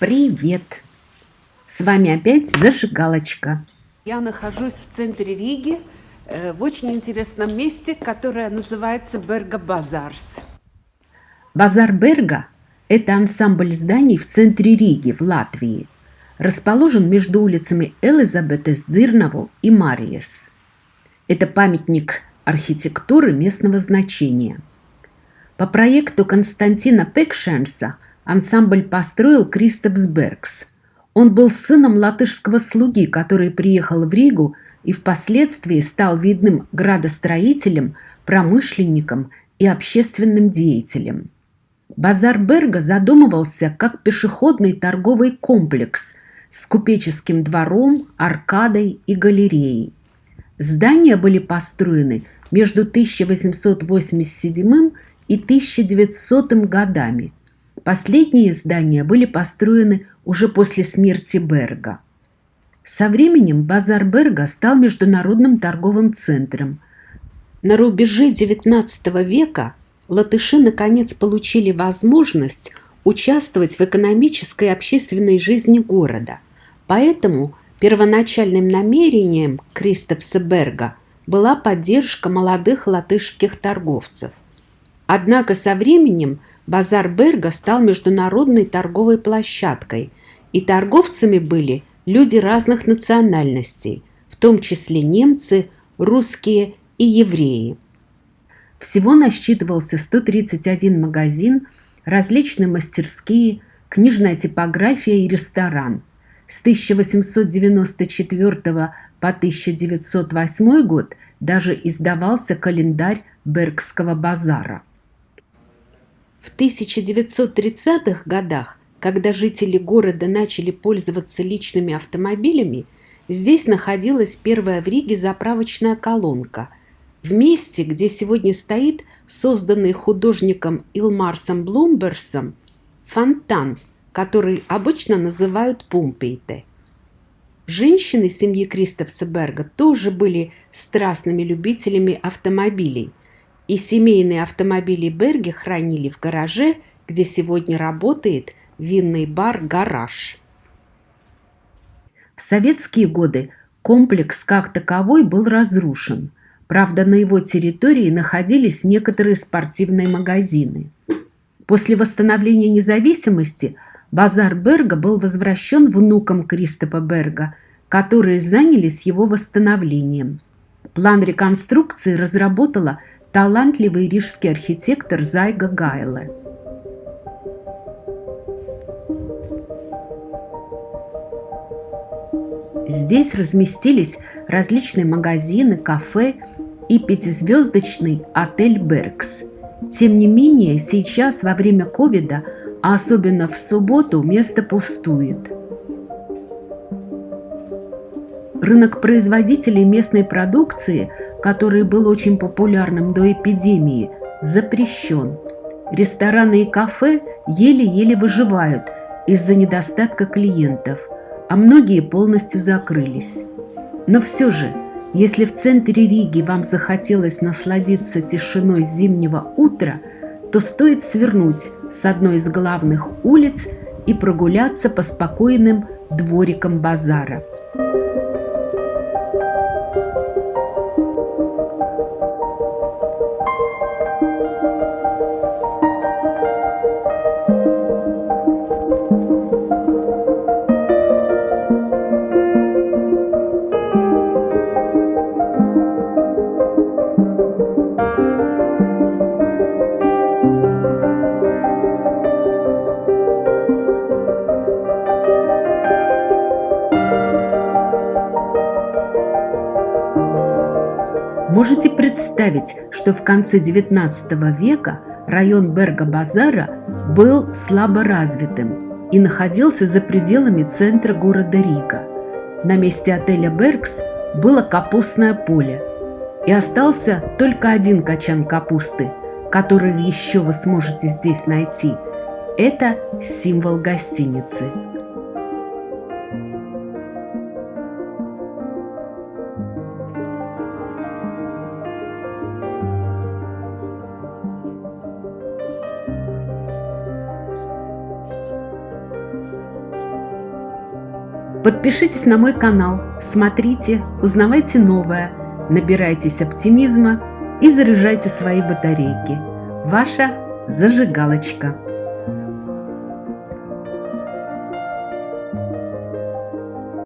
Привет! С вами опять Зажигалочка. Я нахожусь в центре Риги, э, в очень интересном месте, которое называется Берга Базарс. Базар Берга – это ансамбль зданий в центре Риги, в Латвии. Расположен между улицами Элизабетес Дзирнову и Мариес. Это памятник архитектуры местного значения. По проекту Константина Пекшенса ансамбль построил Кристопс Бергс. Он был сыном латышского слуги, который приехал в Ригу и впоследствии стал видным градостроителем, промышленником и общественным деятелем. Базар Берга задумывался как пешеходный торговый комплекс с купеческим двором, аркадой и галереей. Здания были построены между 1887 и 1900 годами. Последние здания были построены уже после смерти Берга. Со временем базар Берга стал международным торговым центром. На рубеже XIX века латыши наконец получили возможность участвовать в экономической и общественной жизни города. Поэтому Первоначальным намерением Кристопса Берга была поддержка молодых латышских торговцев. Однако со временем базар Берга стал международной торговой площадкой, и торговцами были люди разных национальностей, в том числе немцы, русские и евреи. Всего насчитывался 131 магазин, различные мастерские, книжная типография и ресторан – с 1894 по 1908 год даже издавался календарь Бергского базара. В 1930-х годах, когда жители города начали пользоваться личными автомобилями, здесь находилась первая в Риге заправочная колонка – в месте, где сегодня стоит созданный художником Илмарсом Блумберсом фонтан – который обычно называют Пумпейте. Женщины семьи Кристофса Берга тоже были страстными любителями автомобилей, и семейные автомобили Берги хранили в гараже, где сегодня работает винный бар «Гараж». В советские годы комплекс как таковой был разрушен. Правда, на его территории находились некоторые спортивные магазины. После восстановления независимости – Базар Берга был возвращен внукам Кристопа Берга, которые занялись его восстановлением. План реконструкции разработала талантливый рижский архитектор Зайга Гайле. Здесь разместились различные магазины, кафе и пятизвездочный отель «Бергс». Тем не менее, сейчас, во время ковида, а особенно в субботу место пустует. Рынок производителей местной продукции, который был очень популярным до эпидемии, запрещен. Рестораны и кафе еле-еле выживают из-за недостатка клиентов, а многие полностью закрылись. Но все же, если в центре Риги вам захотелось насладиться тишиной зимнего утра – то стоит свернуть с одной из главных улиц и прогуляться по спокойным дворикам базара. Можете представить, что в конце XIX века район Берга-Базара был слабо развитым и находился за пределами центра города Рига. На месте отеля «Бергс» было капустное поле, и остался только один качан капусты, который еще вы сможете здесь найти. Это символ гостиницы. Подпишитесь на мой канал, смотрите, узнавайте новое, набирайтесь оптимизма и заряжайте свои батарейки. Ваша зажигалочка.